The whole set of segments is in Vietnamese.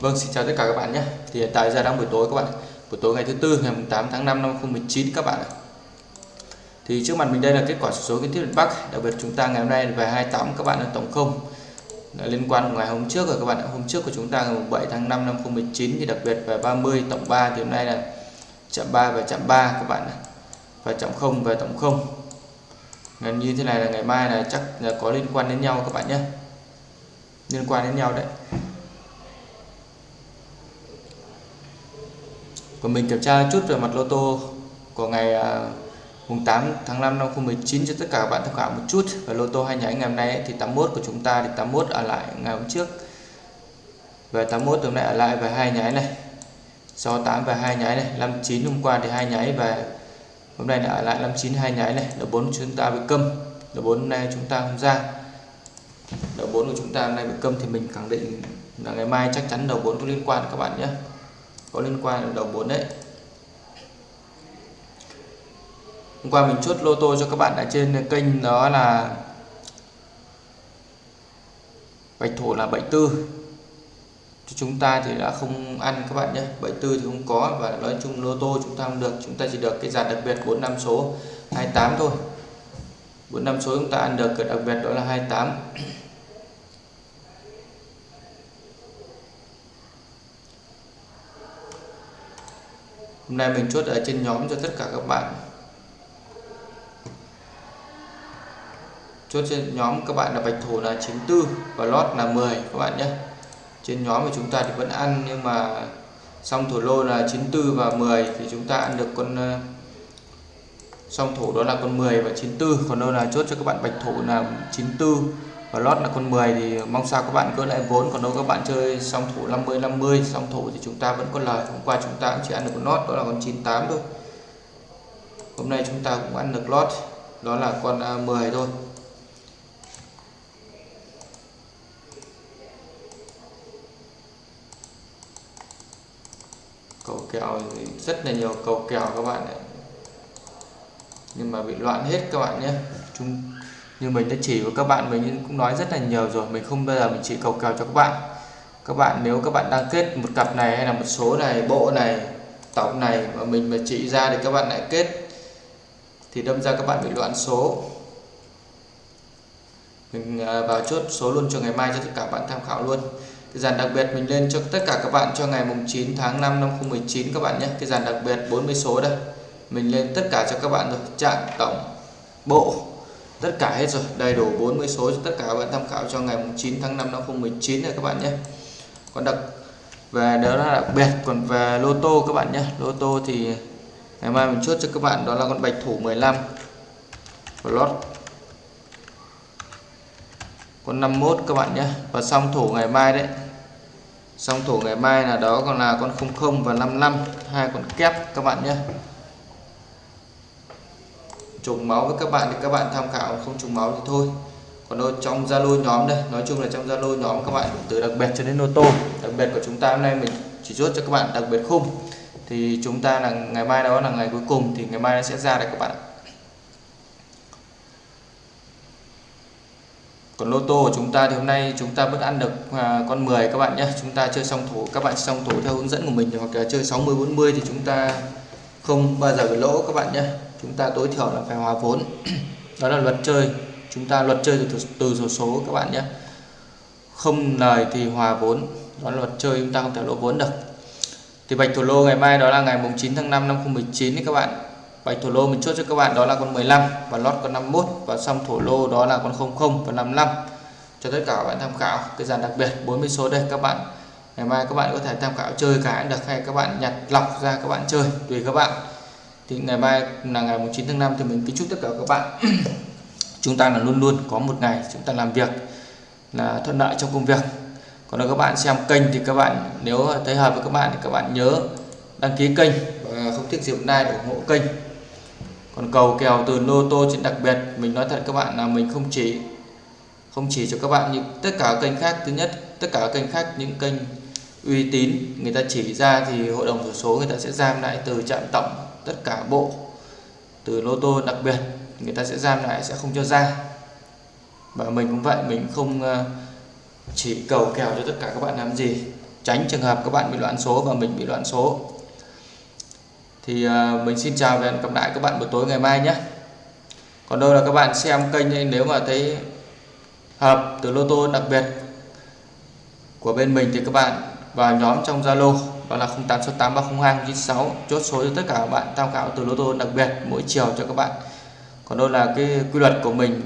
Vâng, xin chào tất cả các bạn nhé. Thì hiện tại giờ đang buổi tối các bạn. Buổi tối ngày thứ tư ngày 8 tháng 5 năm 2019 các bạn ạ. Thì trước mặt mình đây là kết quả số kiến thiết miền Bắc. Đặc biệt chúng ta ngày hôm nay về 28 các bạn là tổng không. Là liên quan của ngày hôm trước rồi các bạn ạ. Hôm trước của chúng ta ngày 7 tháng 5 năm 2019 thì đặc biệt về 30 tổng 3 thì hôm nay là chạm 3 và chạm 3 các bạn ạ. Và chạm 0 về tổng 0. Ngày như thế này là ngày mai là chắc là có liên quan đến nhau các bạn nhé. Liên quan đến nhau đấy. Còn mình kiểm tra chút về mặt lô tô của ngày à, mùng 8 tháng 5 năm 2019 cho tất cả các bạn tham khảo một chút. Về lô tô hai nháy ngày hôm nay ấy, thì 81 của chúng ta thì 81 ở lại ngày hôm trước. Về 81 hôm nay ở lại về hai nháy này. 68 về hai nháy này 59 hôm qua thì hai nháy về. Hôm nay là ở lại 59 hai nháy này. Đầu 4 chúng ta bị câm. Đầu 4 hôm nay chúng ta không ra. Đầu 4 của chúng ta hôm nay bị câm thì mình khẳng định là ngày mai chắc chắn đầu 4 có liên quan các bạn nhé có liên quan đến đầu 4 đấy. Hôm qua mình chốt lô tô cho các bạn ở trên kênh đó là bạch thổ là 74 cho chúng ta thì đã không ăn các bạn nhé. 74 thì không có và nói chung lô tô chúng ta không được. Chúng ta chỉ được cái dàn đặc biệt 45 số 28 thôi. 45 số chúng ta ăn được, cái đặc biệt đó là 28 Hôm nay mình chốt ở trên nhóm cho tất cả các bạn. Chốt trên nhóm các bạn là bạch thủ là 94 và lót là 10 các bạn nhé. Trên nhóm của chúng ta thì vẫn ăn, nhưng mà xong thủ lô là 94 và 10 thì chúng ta ăn được con xong song thủ đó là con 10 và 94 còn đâu là chốt cho các bạn bạch thủ là 94 và lót là con 10 thì mong sao các bạn gỡ lại vốn, còn đâu các bạn chơi song thủ 50 50 song thủ thì chúng ta vẫn có lời. Hôm qua chúng ta cũng chỉ ăn được con lót, đó là con 98 thôi. Hôm nay chúng ta cũng ăn được lót, đó là con à, 10 thôi. Cầu kèo rất là nhiều cầu kèo các bạn ạ. Nhưng mà bị loạn hết các bạn nhé. Chúng như mình đã chỉ với các bạn, mình cũng nói rất là nhiều rồi. Mình không bao giờ mình chỉ cầu kèo cho các bạn. Các bạn nếu các bạn đang kết một cặp này hay là một số này, bộ này tổng này mà mình mà chỉ ra thì các bạn lại kết, thì đâm ra các bạn bị loạn số. Mình à, vào chốt số luôn cho ngày mai cho tất cả bạn tham khảo luôn. Cái dàn đặc biệt mình lên cho tất cả các bạn cho ngày mùng 9 tháng 5 năm 2019 các bạn nhé. Cái dàn đặc biệt 40 số đây. Mình lên tất cả cho các bạn rồi. Trạng, tổng, bộ tất cả hết rồi, đầy đủ 40 số cho tất cả các bạn tham khảo cho ngày 9 tháng 5 năm 2019 này các bạn nhé. Còn đặc về đó là đặc biệt, còn về lô tô các bạn nhé. Lô tô thì ngày mai mình chốt cho các bạn, đó là con bạch thủ 15 lót con 51 các bạn nhé. Và xong thủ ngày mai đấy. Xong thủ ngày mai là đó còn là con 00 và 55 hai con kép các bạn nhé trùng máu với các bạn thì các bạn tham khảo không trùng máu thì thôi. Còn ở trong zalo nhóm đây nói chung là trong zalo nhóm các bạn từ đặc biệt cho đến ô tô đặc biệt của chúng ta hôm nay mình chỉ chốt cho các bạn đặc biệt khung. Thì chúng ta là ngày mai đó là ngày cuối cùng thì ngày mai nó sẽ ra đây các bạn còn lô tô của chúng ta thì hôm nay chúng ta vẫn ăn được à, con 10 các bạn nhé. Chúng ta chơi xong thủ các bạn xong thủ theo hướng dẫn của mình hoặc là chơi 60 40 thì chúng ta không bao giờ bị lỗ các bạn nhé chúng ta tối thiểu là phải hòa vốn. Đó là luật chơi. Chúng ta luật chơi từ từ số số các bạn nhé. Không lời thì hòa vốn. Đó là luật chơi, chúng ta không thể lỗ vốn được. Thì bạch thủ lô ngày mai đó là ngày mùng 9 tháng 5 năm 2019 các bạn. Bạch thủ lô mình chốt cho các bạn đó là con 15 và lót con 51 và xong thủ lô đó là con 00 và 55 cho tất cả các bạn tham khảo cái dàn đặc biệt 40 số đây các bạn. Ngày mai các bạn có thể tham khảo chơi cả được hay các bạn nhặt lọc ra các bạn chơi, tùy các bạn thì ngày mai là ngày 9 tháng 5 thì mình kính chúc tất cả các bạn. Chúng ta là luôn luôn có một ngày chúng ta làm việc là thuận lợi trong công việc. Còn nếu các bạn xem kênh thì các bạn, nếu thấy hợp với các bạn thì các bạn nhớ đăng ký kênh và không thích gì hôm để ủng hộ kênh. Còn cầu kèo từ lô tô trên đặc biệt, mình nói thật các bạn là mình không chỉ không chỉ cho các bạn như tất cả kênh khác. Thứ nhất, tất cả kênh khác, những kênh uy tín người ta chỉ ra thì hội đồng sổ số người ta sẽ giam lại từ trạm tổng tất cả bộ, từ lô tô đặc biệt, người ta sẽ giam lại, sẽ không cho ra. Và mình cũng vậy, mình không ờ, chỉ cầu kèo cho tất cả các bạn làm gì, tránh trường hợp các bạn bị loạn số và mình bị loạn số. Thì ờ, mình xin chào và hẹn gặp lại các bạn buổi tối ngày mai nhé. Còn đâu là các bạn xem kênh nếu mà thấy hợp từ lô tô đặc biệt của bên mình thì các bạn vào nhóm trong Zalo đó là 0868302996 chốt số cho tất cả các bạn tham khảo từ lô tô đặc biệt mỗi chiều cho các bạn. Còn đâu là cái quy luật của mình.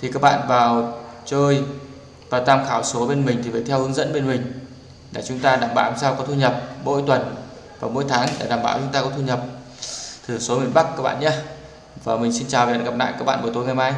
Thì các bạn vào chơi và tham khảo số bên mình thì phải theo hướng dẫn bên mình để chúng ta đảm bảo sao có thu nhập mỗi tuần và mỗi tháng để đảm bảo chúng ta có thu nhập. Thử số miền Bắc các bạn nhé. Và mình xin chào và hẹn gặp lại các bạn buổi tối ngày mai.